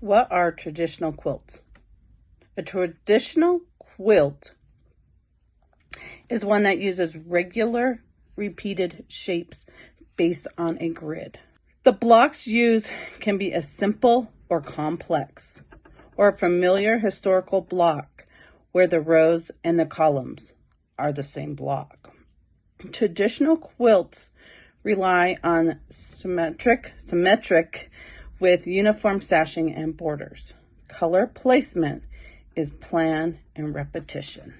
What are traditional quilts? A traditional quilt is one that uses regular repeated shapes based on a grid. The blocks used can be a simple or complex, or a familiar historical block where the rows and the columns are the same block. Traditional quilts rely on symmetric, symmetric with uniform sashing and borders. Color placement is plan and repetition.